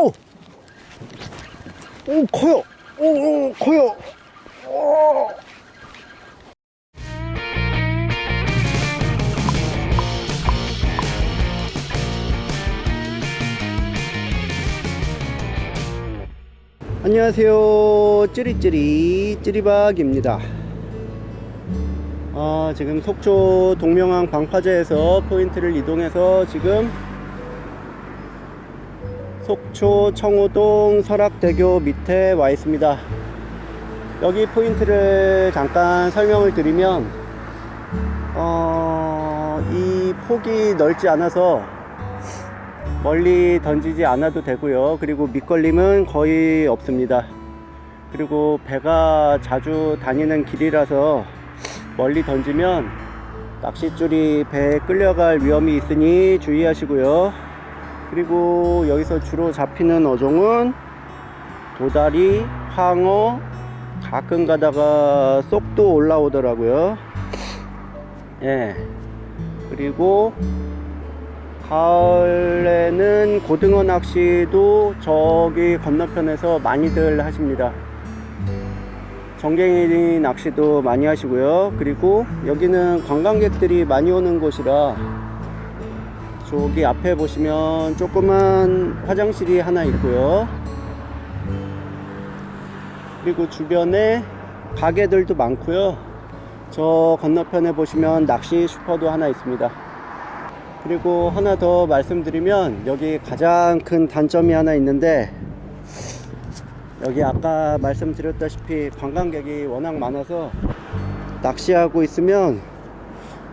오! 오, 커요! 오, 오 커요! 오! 안녕하세요 찌리찌리 찌리박입니다 아, 지금 속초 동명항 방파제에서 포인트를 이동해서 지금 속초 청호동 설악대교 밑에 와 있습니다. 여기 포인트를 잠깐 설명을 드리면 어, 이 폭이 넓지 않아서 멀리 던지지 않아도 되고요. 그리고 밑걸림은 거의 없습니다. 그리고 배가 자주 다니는 길이라서 멀리 던지면 낚싯줄이 배에 끌려갈 위험이 있으니 주의하시고요 그리고 여기서 주로 잡히는 어종은 도다리, 황어, 가끔 가다가 쏙도 올라오더라고요. 예. 그리고 가을에는 고등어 낚시도 저기 건너편에서 많이들 하십니다. 정갱이 낚시도 많이 하시고요. 그리고 여기는 관광객들이 많이 오는 곳이라 저기 앞에 보시면 조그만 화장실이 하나 있고요. 그리고 주변에 가게들도 많고요. 저 건너편에 보시면 낚시 슈퍼도 하나 있습니다. 그리고 하나 더 말씀드리면 여기 가장 큰 단점이 하나 있는데 여기 아까 말씀드렸다시피 관광객이 워낙 많아서 낚시하고 있으면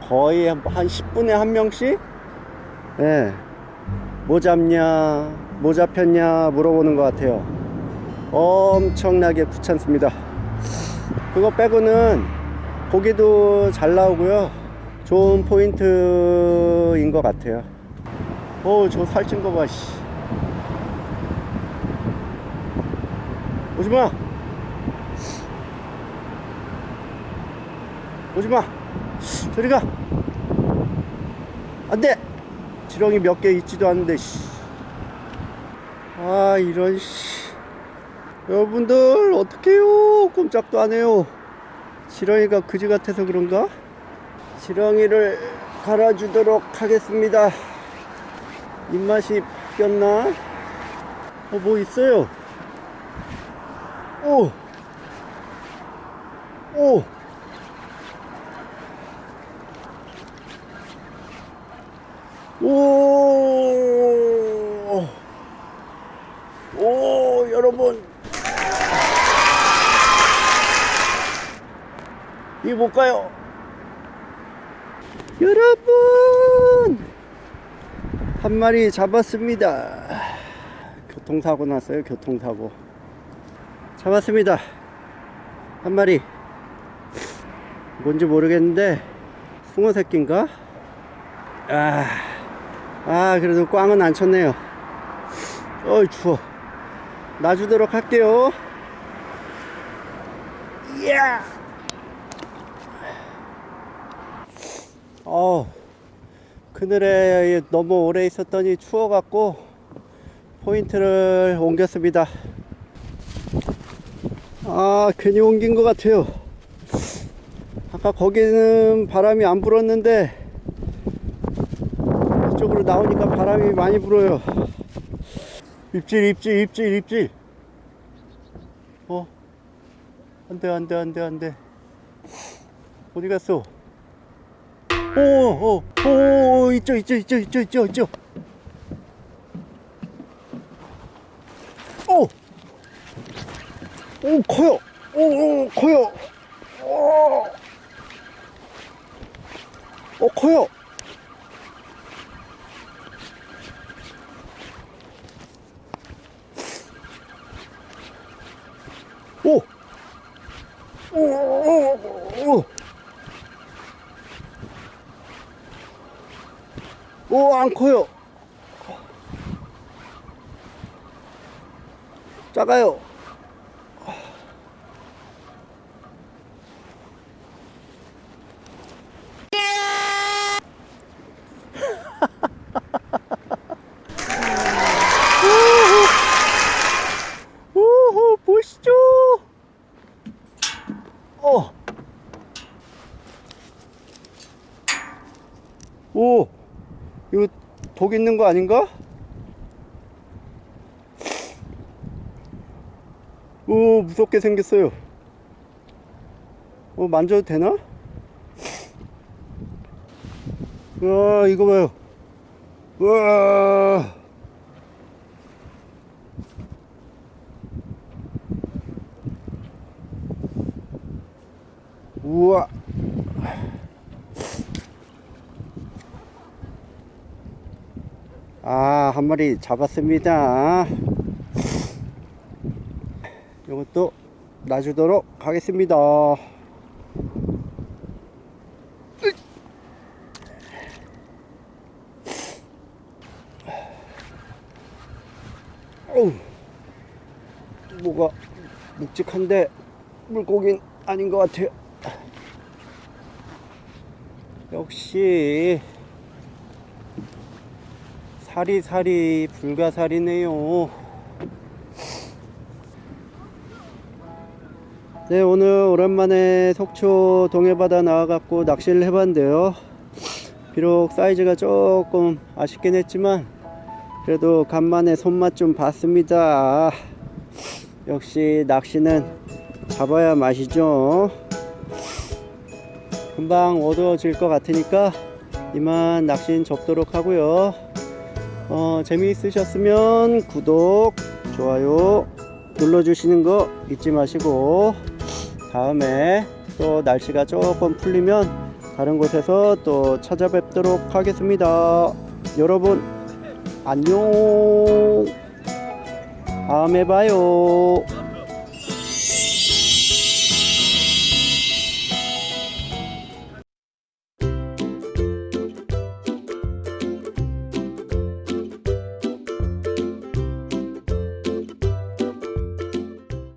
거의 한 10분에 한 명씩 예, 뭐 잡냐 뭐 잡혔냐 물어보는 것 같아요. 엄청나게 귀찮습니다. 그거 빼고는 고기도 잘 나오고요. 좋은 포인트인 것 같아요. 어저 살찐 거봐 씨. 오지마! 오지마! 저리가! 안돼 지렁이 몇 개 있지도 않는데 씨. 아 이런 씨. 여러분들 어떡해요 꼼짝도 안해요 지렁이가 그지 같아서 그런가 지렁이를 갈아주도록 하겠습니다 입맛이 바뀌었나? 어, 뭐 있어요 오! 오! 오! 오, 여러분. 이 볼까요? 여러분 한 마리 잡았습니다 교통사고 났어요 교통사고 잡았습니다 한 마리 뭔지 모르겠는데 숭어 새끼인가 아, 아 그래도 꽝은 안 쳤네요. 어이 추워. 놔주도록 할게요. 이야! 어 그늘에 너무 오래 있었더니 추워 갖고 포인트를 옮겼습니다. 아 괜히 옮긴 것 같아요. 아까 거기는 바람이 안 불었는데 이쪽으로 나오니까 바람이 많이 불어요 입질 입질 입질 입질 어 안돼 안돼 안돼 안돼 어디 갔어 오, 오, 오, 있죠, 있죠, 있죠, 있죠, 있죠, 있죠. 오, 오, 커요. 오, 오, 커요. 오, 오, 커요. 오, 오, 오, 오. 오, 안 커요. 작아요. 오 이거 독 있는 거 아닌가? 오 무섭게 생겼어요 어 만져도 되나? 와 이거 봐요 와 아, 한 마리 잡았습니다. 이것도 놔주도록 하겠습니다. 어우, 뭐가 묵직한데 물고기는 아닌 것 같아요. 역시 사리사리 불가사리네요. 네 오늘 오랜만에 속초 동해바다 나와갖고 낚시를 해봤는데요. 비록 사이즈가 조금 아쉽긴 했지만 그래도 간만에 손맛 좀 봤습니다. 역시 낚시는 잡아야 맛이죠. 금방 어두워질 것 같으니까 이만 낚시는 접도록 하고요 어, 재미있으셨으면 구독, 좋아요 눌러주시는 거 잊지 마시고 다음에 또 날씨가 조금 풀리면 다른 곳에서 또 찾아뵙도록 하겠습니다. 여러분 안녕 다음에 봐요.